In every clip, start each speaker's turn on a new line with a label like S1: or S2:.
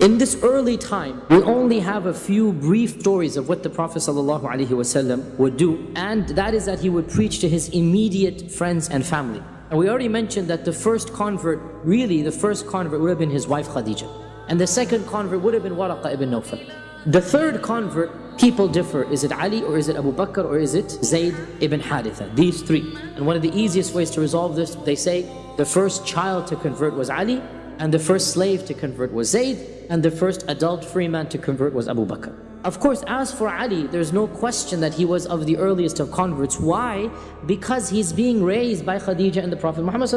S1: In this early time, we only have a few brief stories of what the Prophet ﷺ would do, and that is that he would preach to his immediate friends and family. And we already mentioned that the first convert, really the first convert would have been his wife Khadija. And the second convert would have been Waraqa ibn Nawfal. The third convert, people differ. Is it Ali or is it Abu Bakr or is it Zayd ibn Haritha? These three. And one of the easiest ways to resolve this, they say the first child to convert was Ali, and the first slave to convert was Zayd, and the first adult free man to convert was Abu Bakr. Of course, as for Ali, there's no question that he was of the earliest of converts. Why? Because he's being raised by Khadija and the Prophet Muhammad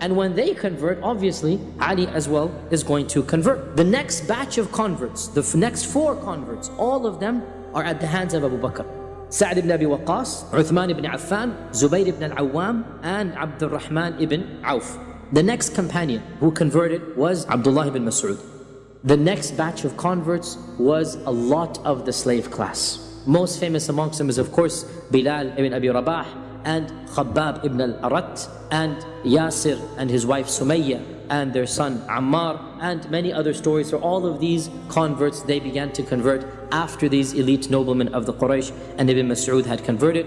S1: And when they convert, obviously, Ali as well is going to convert. The next batch of converts, the next four converts, all of them are at the hands of Abu Bakr. Sa'd ibn Abi Waqqas, Uthman ibn Affan, Zubayr ibn al-Awwam, and Abdul Rahman ibn Auf. The next companion who converted was Abdullah ibn Mas'ud. The next batch of converts was a lot of the slave class. Most famous amongst them is of course Bilal ibn Abi Rabah and Khabbab ibn al-Arat and Yasir and his wife Sumayya and their son Ammar and many other stories. So all of these converts, they began to convert after these elite noblemen of the Quraysh and Ibn Mas'ud had converted.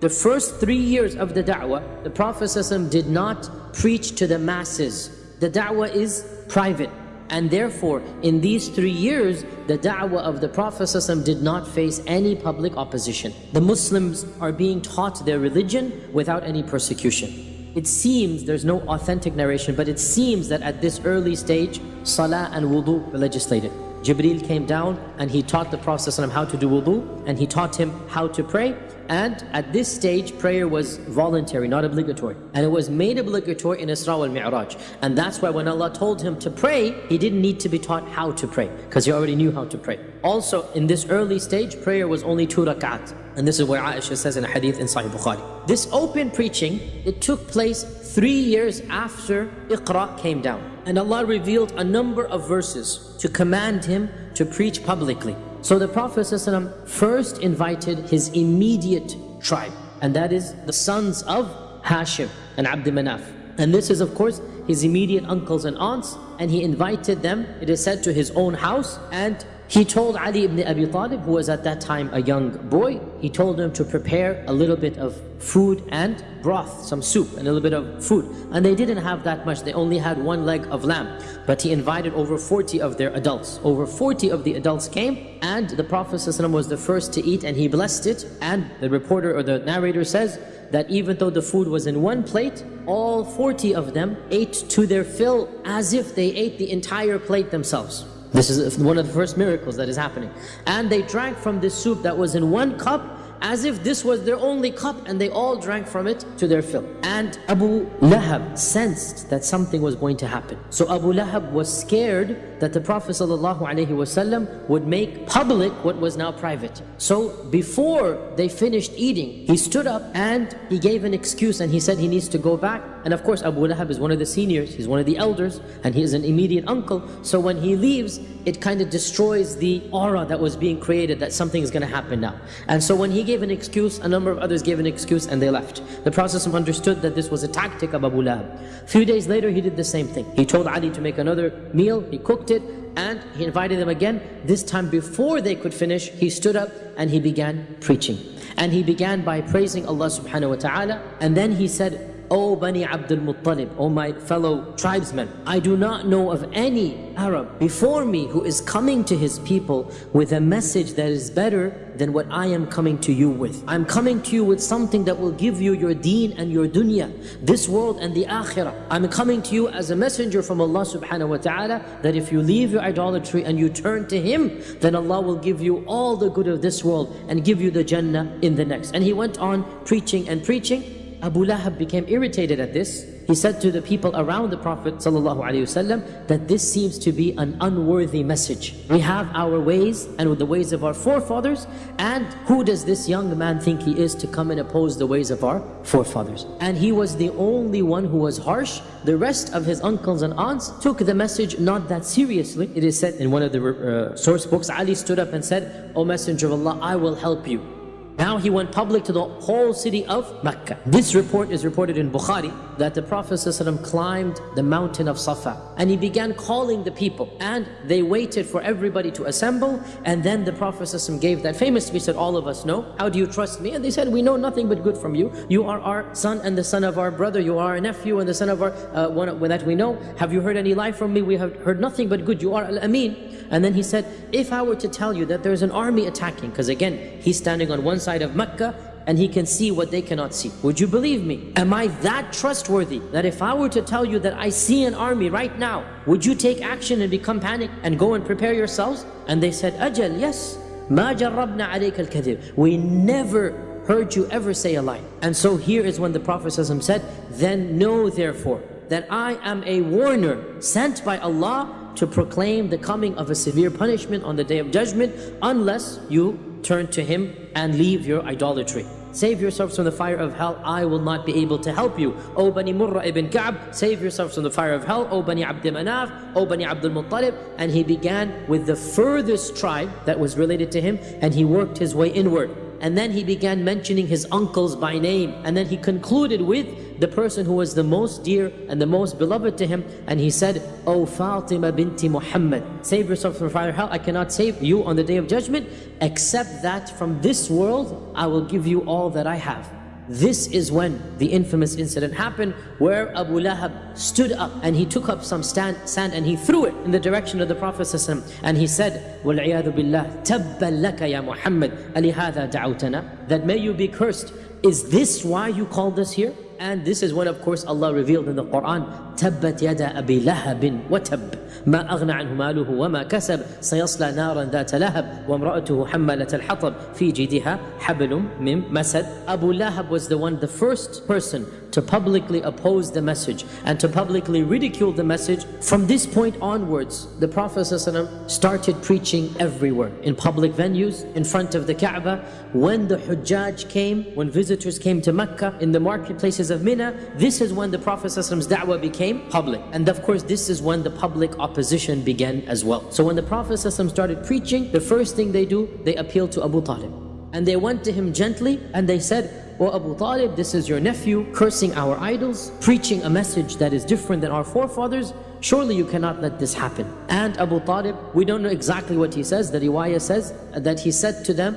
S1: The first three years of the da'wah, the Prophet did not preach to the masses. The da'wah is private. And therefore, in these three years, the da'wah of the Prophet did not face any public opposition. The Muslims are being taught their religion without any persecution. It seems, there's no authentic narration, but it seems that at this early stage, salah and wudu were legislated. Jibreel came down and he taught the Prophet how to do wudu and he taught him how to pray and at this stage, prayer was voluntary, not obligatory. And it was made obligatory in Isra wal Mi'raj. And that's why when Allah told him to pray, he didn't need to be taught how to pray, because he already knew how to pray. Also, in this early stage, prayer was only two rak'at. And this is where Aisha says in a hadith in Sahih Bukhari. This open preaching, it took place three years after Iqra came down. And Allah revealed a number of verses to command him to preach publicly. So the Prophet ﷺ first invited his immediate tribe, and that is the sons of Hashim and Abd Manaf. And this is of course his immediate uncles and aunts, and he invited them, it is said, to his own house, and he told Ali ibn Abi Talib, who was at that time a young boy, he told him to prepare a little bit of food and broth, some soup and a little bit of food. And they didn't have that much, they only had one leg of lamb. But he invited over 40 of their adults. Over 40 of the adults came and the Prophet ﷺ was the first to eat and he blessed it. And the reporter or the narrator says that even though the food was in one plate, all 40 of them ate to their fill as if they ate the entire plate themselves. This is one of the first miracles that is happening. And they drank from this soup that was in one cup as if this was their only cup and they all drank from it to their fill. And Abu Lahab sensed that something was going to happen. So Abu Lahab was scared that the Prophet ﷺ would make public what was now private. So before they finished eating, he stood up and he gave an excuse and he said he needs to go back. And of course Abu Lahab is one of the seniors, he's one of the elders and he is an immediate uncle. So when he leaves, it kind of destroys the aura that was being created that something is going to happen now. And so when he gave an excuse, a number of others gave an excuse and they left. The Prophet understood that this was a tactic of Abu Lahab. A few days later, he did the same thing. He told Ali to make another meal, he cooked it, and he invited them again. This time before they could finish, he stood up and he began preaching. And he began by praising Allah subhanahu wa ta'ala. And then he said, O Bani Abdul Muttalib, O my fellow tribesmen, I do not know of any Arab before me who is coming to his people with a message that is better than what I am coming to you with. I'm coming to you with something that will give you your deen and your dunya, this world and the akhirah. I'm coming to you as a messenger from Allah subhanahu wa ta'ala that if you leave your idolatry and you turn to Him, then Allah will give you all the good of this world and give you the Jannah in the next. And he went on preaching and preaching Abu Lahab became irritated at this. He said to the people around the Prophet ﷺ that this seems to be an unworthy message. We have our ways and the ways of our forefathers and who does this young man think he is to come and oppose the ways of our forefathers? And he was the only one who was harsh. The rest of his uncles and aunts took the message not that seriously. It is said in one of the uh, source books, Ali stood up and said, O Messenger of Allah, I will help you. Now he went public to the whole city of Mecca. This report is reported in Bukhari that the Prophet ﷺ climbed the mountain of Safa and he began calling the people and they waited for everybody to assemble and then the Prophet ﷺ gave that famous speech that all of us know. How do you trust me? And they said, we know nothing but good from you. You are our son and the son of our brother. You are our nephew and the son of our, uh, one that we know. Have you heard any lie from me? We have heard nothing but good. You are Al-Amin. And then he said, if I were to tell you that there's an army attacking, because again, he's standing on one side of Mecca and he can see what they cannot see. Would you believe me? Am I that trustworthy that if I were to tell you that I see an army right now, would you take action and become panicked and go and prepare yourselves? And they said, Ajal, yes. ما جربنا عليك الكذب. We never heard you ever say a lie. And so here is when the Prophet said, Then know therefore that I am a warner sent by Allah to proclaim the coming of a severe punishment on the day of judgment unless you turn to Him and leave your idolatry. Save yourselves from the fire of hell, I will not be able to help you. O Bani Murra ibn Ka'b, save yourselves from the fire of hell. O Bani Abd Manaf, O Bani Abdul Muttalib. And he began with the furthest tribe that was related to him and he worked his way inward. And then he began mentioning his uncles by name. And then he concluded with the person who was the most dear and the most beloved to him. And he said, O Fatima binti Muhammad, save yourself from fire hell. I cannot save you on the day of judgment, except that from this world, I will give you all that I have. This is when the infamous incident happened where Abu Lahab stood up and he took up some stand, sand and he threw it in the direction of the Prophet and he said, وَالْعِيَاذُ بِاللَّهِ تَبًّا لَكَ يَا مُحَمَّدْ أَلِهَذَا دَعَوْتَنَا That may you be cursed. Is this why you called us here? And this is when of course Allah revealed in the Quran, تَبَّتْ يَدَا أَبِي لَهَبٍ وَتَبٍّ ما أغنى عنه ماله وما كسب سيصلى نارا ذات لهب وامرأته حملة الحطب في جيدها حبل من مسد Abu Lahab was the one, the first person to publicly oppose the message and to publicly ridicule the message. From this point onwards, the Prophet ﷺ started preaching everywhere, in public venues, in front of the Kaaba. When the Hujjaj came, when visitors came to Mecca, in the marketplaces of Mina, this is when the Prophet ﷺ's da'wah became public. And of course, this is when the public opposition began as well. So when the Prophet started preaching, the first thing they do, they appeal to Abu Talib. And they went to him gently and they said, O oh Abu Talib, this is your nephew cursing our idols, preaching a message that is different than our forefathers. Surely you cannot let this happen. And Abu Talib, we don't know exactly what he says. The riwayah says that he said to them,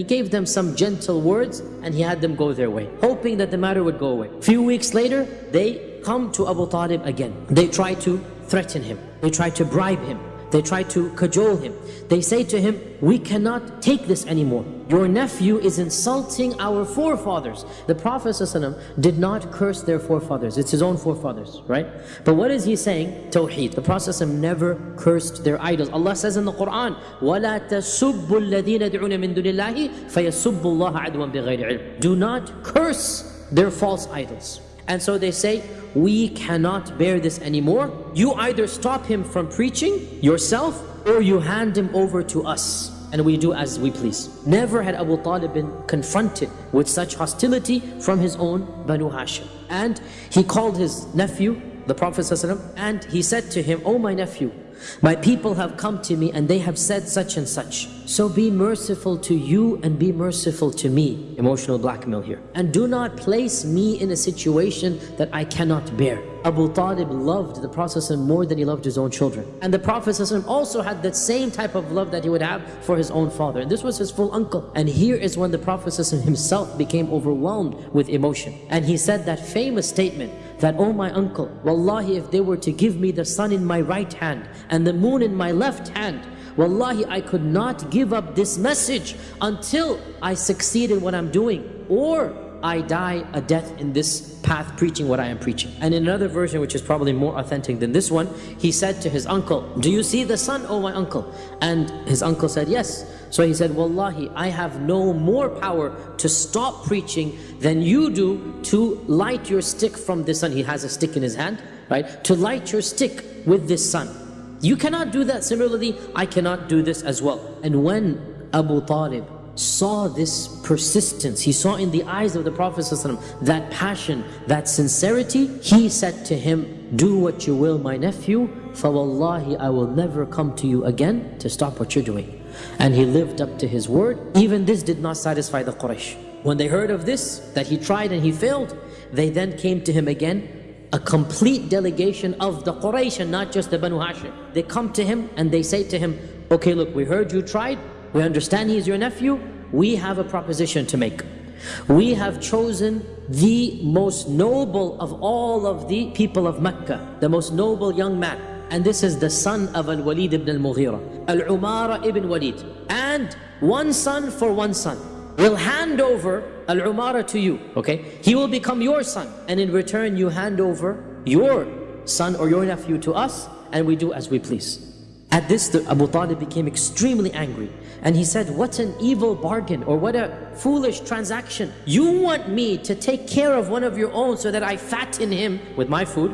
S1: He gave them some gentle words and he had them go their way, hoping that the matter would go away. Few weeks later, they come to Abu Talib again. They try to threaten him. They try to bribe him. They try to cajole him. They say to him, we cannot take this anymore. Your nephew is insulting our forefathers. The Prophet ﷺ did not curse their forefathers. It's his own forefathers, right? But what is he saying? Tawheed. The Prophet ﷺ never cursed their idols. Allah says in the Quran, وَلَا تَسُبُّ الَّذِينَ دُعُونَ مِن دُونِ اللَّهِ فَيَسُبُّ اللَّهَ عَدْوًا بِغَيْرِ عِلْمٍ Do not curse their false idols. And so they say, we cannot bear this anymore. You either stop him from preaching yourself or you hand him over to us and we do as we please. Never had Abu Talib been confronted with such hostility from his own Banu Hashim. And he called his nephew, the Prophet ﷺ, and he said to him, Oh my nephew, my people have come to me and they have said such and such. So be merciful to you and be merciful to me. Emotional blackmail here. And do not place me in a situation that I cannot bear. Abu Talib loved the Prophet more than he loved his own children. And the Prophet also had that same type of love that he would have for his own father. And this was his full uncle. And here is when the Prophet himself became overwhelmed with emotion. And he said that famous statement, that, oh my uncle, wallahi if they were to give me the sun in my right hand and the moon in my left hand, wallahi I could not give up this message until I succeed in what I'm doing or I die a death in this path preaching what I am preaching. And in another version, which is probably more authentic than this one, he said to his uncle, do you see the sun, oh my uncle? And his uncle said, yes. So he said, Wallahi, I have no more power to stop preaching than you do to light your stick from the sun. He has a stick in his hand, right? To light your stick with this sun. You cannot do that. Similarly, I cannot do this as well. And when Abu Talib saw this persistence, he saw in the eyes of the Prophet ﷺ that passion, that sincerity, he said to him, do what you will, my nephew, wallahi, I will never come to you again to stop what you're doing. And he lived up to his word. Even this did not satisfy the Quraysh. When they heard of this, that he tried and he failed, they then came to him again, a complete delegation of the Quraysh and not just the Banu Hashim. They come to him and they say to him, okay look, we heard you tried, we understand he is your nephew, we have a proposition to make. We have chosen the most noble of all of the people of Mecca, the most noble young man. And this is the son of Al-Walid ibn al-Mughira, Al-Umara ibn Walid. And one son for one son We'll hand over Al-Umara to you, okay? He will become your son, and in return you hand over your son or your nephew to us, and we do as we please. At this, Abu Talib became extremely angry. And he said, what an evil bargain or what a foolish transaction. You want me to take care of one of your own so that I fatten him with my food,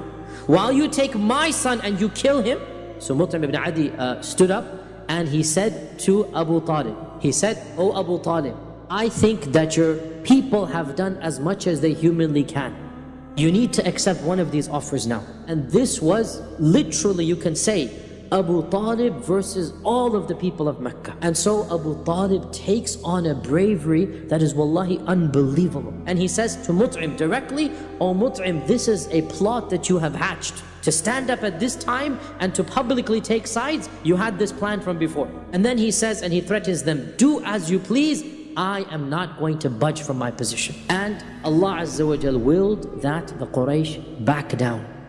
S1: while you take my son and you kill him? So Mut'im ibn Adi uh, stood up and he said to Abu Talib, he said, O Abu Talib, I think that your people have done as much as they humanly can. You need to accept one of these offers now. And this was literally, you can say, Abu Talib versus all of the people of Mecca. And so Abu Talib takes on a bravery that is wallahi unbelievable. And he says to Mut'im directly, Oh Mut'im, this is a plot that you have hatched. To stand up at this time and to publicly take sides, you had this plan from before. And then he says and he threatens them, do as you please, I am not going to budge from my position. And Allah Azza wa willed that the Quraysh back down.